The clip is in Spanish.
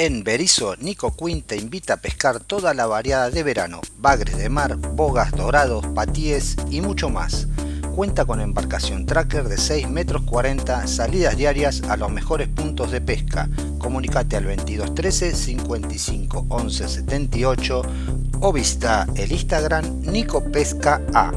En Berizo, Nico Quinn te invita a pescar toda la variada de verano, bagres de mar, bogas, dorados, patíes y mucho más. Cuenta con embarcación tracker de 6 metros 40, salidas diarias a los mejores puntos de pesca. Comunicate al 2213 55 11 78 o visita el Instagram Nico Pesca A.